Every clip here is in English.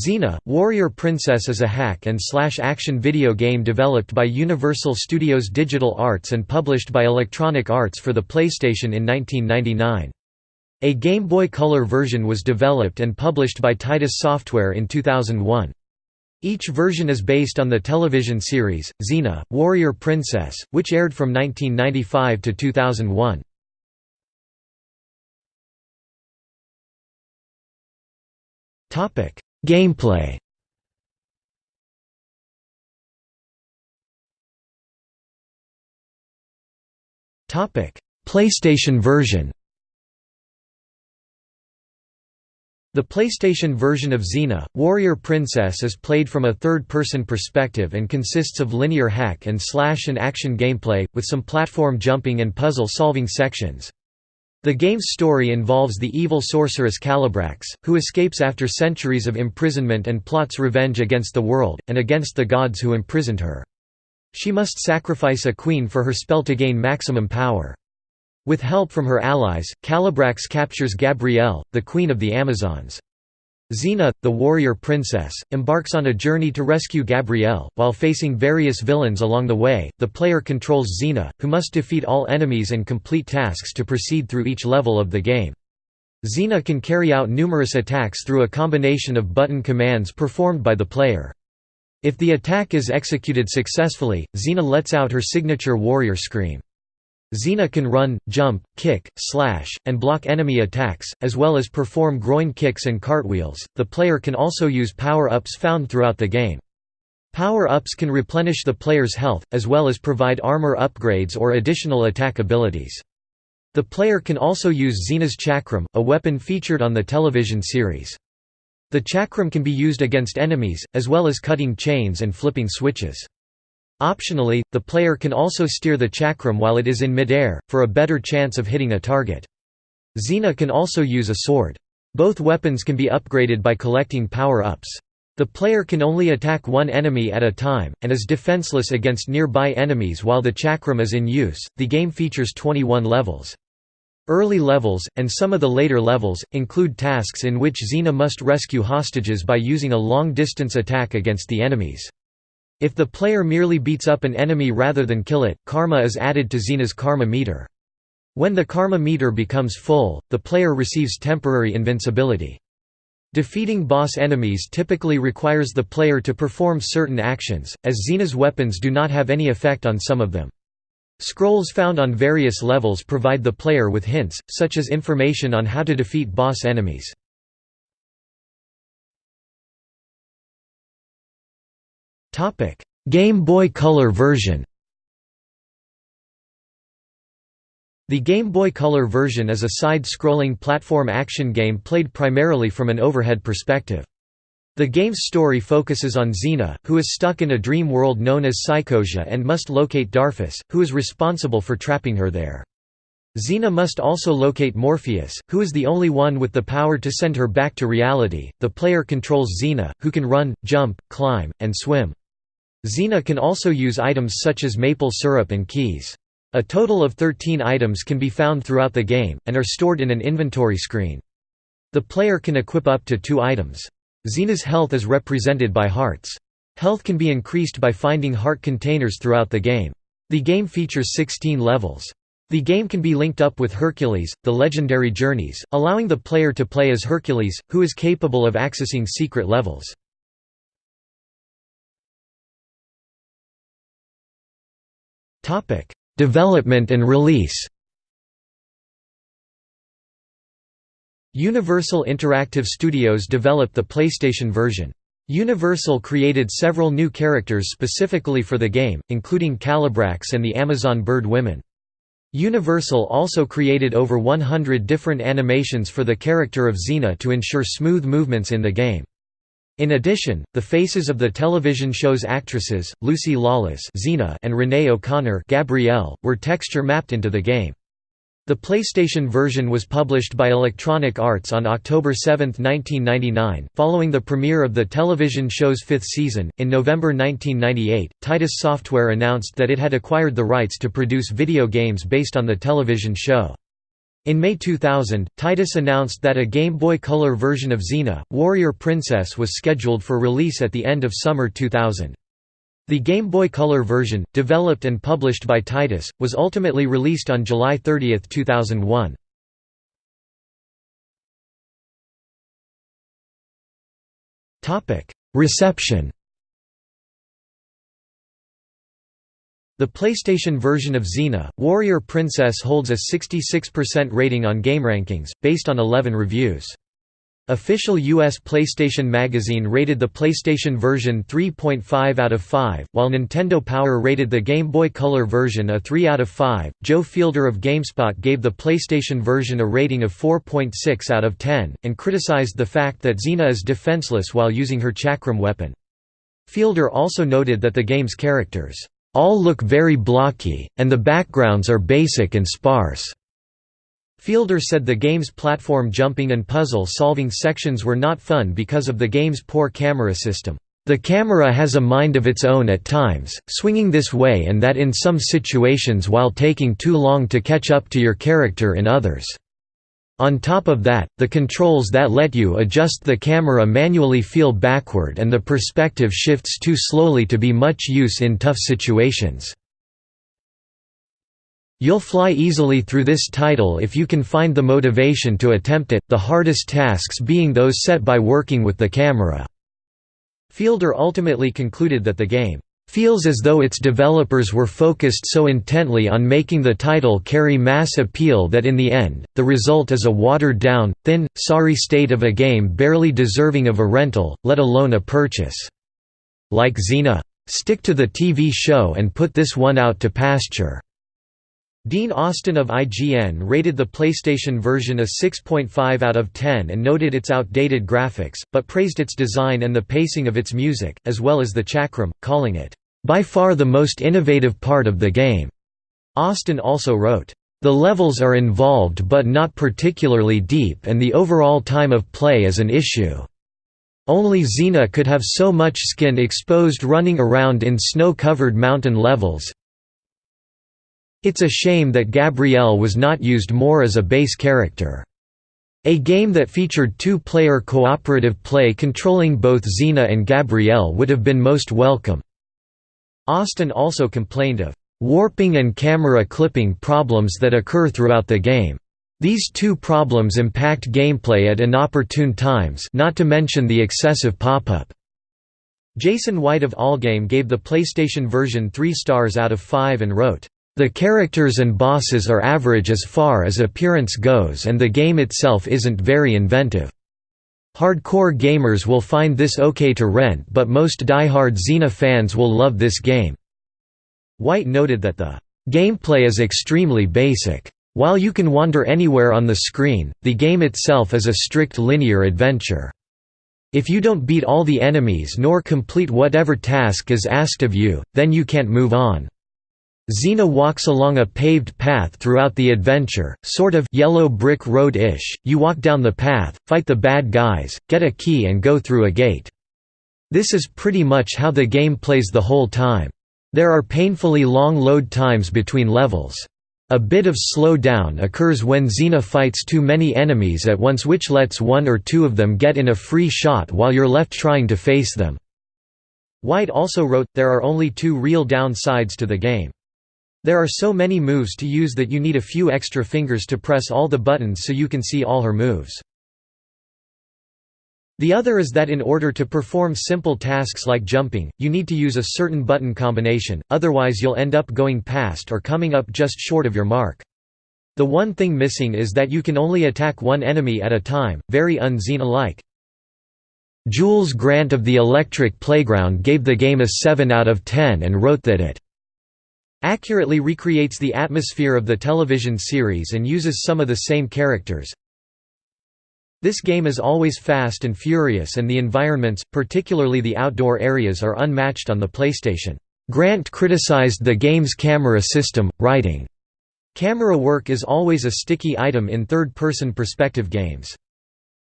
Xena, Warrior Princess is a hack and slash action video game developed by Universal Studios Digital Arts and published by Electronic Arts for the PlayStation in 1999. A Game Boy Color version was developed and published by Titus Software in 2001. Each version is based on the television series, Xena, Warrior Princess, which aired from 1995 to 2001. Topic Gameplay. PlayStation version. The PlayStation version of Xena, Warrior Princess is played from a third-person perspective and consists of linear hack and slash and action gameplay, with some platform jumping and puzzle-solving sections. The game's story involves the evil sorceress Kalabrax, who escapes after centuries of imprisonment and plots revenge against the world, and against the gods who imprisoned her. She must sacrifice a queen for her spell to gain maximum power. With help from her allies, Kalabrax captures Gabrielle, the queen of the Amazons. Xena, the warrior princess, embarks on a journey to rescue Gabrielle. While facing various villains along the way, the player controls Xena, who must defeat all enemies and complete tasks to proceed through each level of the game. Xena can carry out numerous attacks through a combination of button commands performed by the player. If the attack is executed successfully, Xena lets out her signature warrior scream. Xena can run, jump, kick, slash, and block enemy attacks, as well as perform groin kicks and cartwheels. The player can also use power ups found throughout the game. Power ups can replenish the player's health, as well as provide armor upgrades or additional attack abilities. The player can also use Xena's Chakram, a weapon featured on the television series. The Chakram can be used against enemies, as well as cutting chains and flipping switches. Optionally, the player can also steer the chakram while it is in midair, for a better chance of hitting a target. Xena can also use a sword. Both weapons can be upgraded by collecting power-ups. The player can only attack one enemy at a time, and is defenseless against nearby enemies while the chakram is in use. The game features 21 levels. Early levels, and some of the later levels, include tasks in which Xena must rescue hostages by using a long-distance attack against the enemies. If the player merely beats up an enemy rather than kill it, karma is added to Xena's karma meter. When the karma meter becomes full, the player receives temporary invincibility. Defeating boss enemies typically requires the player to perform certain actions, as Xena's weapons do not have any effect on some of them. Scrolls found on various levels provide the player with hints, such as information on how to defeat boss enemies. Topic: Game Boy Color version. The Game Boy Color version is a side-scrolling platform action game played primarily from an overhead perspective. The game's story focuses on Xena, who is stuck in a dream world known as Psychosia and must locate Darphus, who is responsible for trapping her there. Xena must also locate Morpheus, who is the only one with the power to send her back to reality. The player controls Xena, who can run, jump, climb, and swim. Xena can also use items such as maple syrup and keys. A total of 13 items can be found throughout the game, and are stored in an inventory screen. The player can equip up to two items. Xena's health is represented by hearts. Health can be increased by finding heart containers throughout the game. The game features 16 levels. The game can be linked up with Hercules, the Legendary Journeys, allowing the player to play as Hercules, who is capable of accessing secret levels. Development and release. Universal Interactive Studios developed the PlayStation version. Universal created several new characters specifically for the game, including Kalabrax and the Amazon Bird Women. Universal also created over 100 different animations for the character of Xena to ensure smooth movements in the game. In addition, the faces of the television show's actresses, Lucy Lawless Xena and Renee O'Connor Gabrielle, were texture mapped into the game. The PlayStation version was published by Electronic Arts on October 7, 1999, following the premiere of the television show's fifth season. In November 1998, Titus Software announced that it had acquired the rights to produce video games based on the television show. In May 2000, Titus announced that a Game Boy Color version of Xena, Warrior Princess was scheduled for release at the end of summer 2000. The Game Boy Color version, developed and published by Titus, was ultimately released on July 30, 2001. Reception The PlayStation version of Xena, Warrior Princess holds a 66% rating on GameRankings, based on 11 reviews. Official US PlayStation Magazine rated the PlayStation version 3.5 out of 5, while Nintendo Power rated the Game Boy Color version a 3 out of 5. Joe Fielder of GameSpot gave the PlayStation version a rating of 4.6 out of 10, and criticized the fact that Xena is defenseless while using her chakram weapon. Fielder also noted that the game's characters all look very blocky, and the backgrounds are basic and sparse. Fielder said the game's platform jumping and puzzle-solving sections were not fun because of the game's poor camera system. The camera has a mind of its own at times, swinging this way and that in some situations while taking too long to catch up to your character in others. On top of that, the controls that let you adjust the camera manually feel backward and the perspective shifts too slowly to be much use in tough situations. You'll fly easily through this title if you can find the motivation to attempt it, the hardest tasks being those set by working with the camera." Fielder ultimately concluded that the game feels as though its developers were focused so intently on making the title carry mass appeal that in the end, the result is a watered-down, thin, sorry state of a game barely deserving of a rental, let alone a purchase. Like Xena. Stick to the TV show and put this one out to pasture. Dean Austin of IGN rated the PlayStation version a 6.5 out of 10 and noted its outdated graphics, but praised its design and the pacing of its music, as well as the chakram, calling it, by far the most innovative part of the game. Austin also wrote, the levels are involved but not particularly deep and the overall time of play is an issue. Only Xena could have so much skin exposed running around in snow-covered mountain levels. It's a shame that Gabrielle was not used more as a base character. A game that featured two-player cooperative play controlling both Xena and Gabrielle would have been most welcome. Austin also complained of warping and camera clipping problems that occur throughout the game. These two problems impact gameplay at inopportune times not to mention the excessive pop-up. Jason White of Allgame gave the PlayStation version 3 stars out of 5 and wrote, "...the characters and bosses are average as far as appearance goes and the game itself isn't very inventive." Hardcore gamers will find this okay to rent but most die-hard Xena fans will love this game." White noted that the "...gameplay is extremely basic. While you can wander anywhere on the screen, the game itself is a strict linear adventure. If you don't beat all the enemies nor complete whatever task is asked of you, then you can't move on." Xena walks along a paved path throughout the adventure, sort of yellow brick road-ish, you walk down the path, fight the bad guys, get a key and go through a gate. This is pretty much how the game plays the whole time. There are painfully long load times between levels. A bit of slow down occurs when Xena fights too many enemies at once which lets one or two of them get in a free shot while you're left trying to face them. White also wrote, there are only two real downsides to the game. There are so many moves to use that you need a few extra fingers to press all the buttons so you can see all her moves. The other is that in order to perform simple tasks like jumping, you need to use a certain button combination, otherwise you'll end up going past or coming up just short of your mark. The one thing missing is that you can only attack one enemy at a time, very un-Xena-like. Jules Grant of the Electric Playground gave the game a 7 out of 10 and wrote that it accurately recreates the atmosphere of the television series and uses some of the same characters. This game is always fast and furious and the environments, particularly the outdoor areas are unmatched on the PlayStation. Grant criticized the game's camera system, writing, Camera work is always a sticky item in third-person perspective games.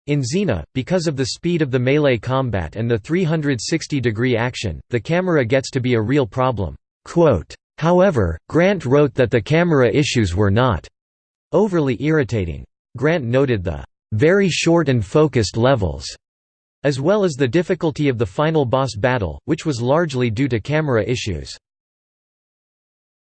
In Xena, because of the speed of the melee combat and the 360-degree action, the camera gets to be a real problem. Quote, However, Grant wrote that the camera issues were not overly irritating. Grant noted the very short and focused levels, as well as the difficulty of the final boss battle, which was largely due to camera issues.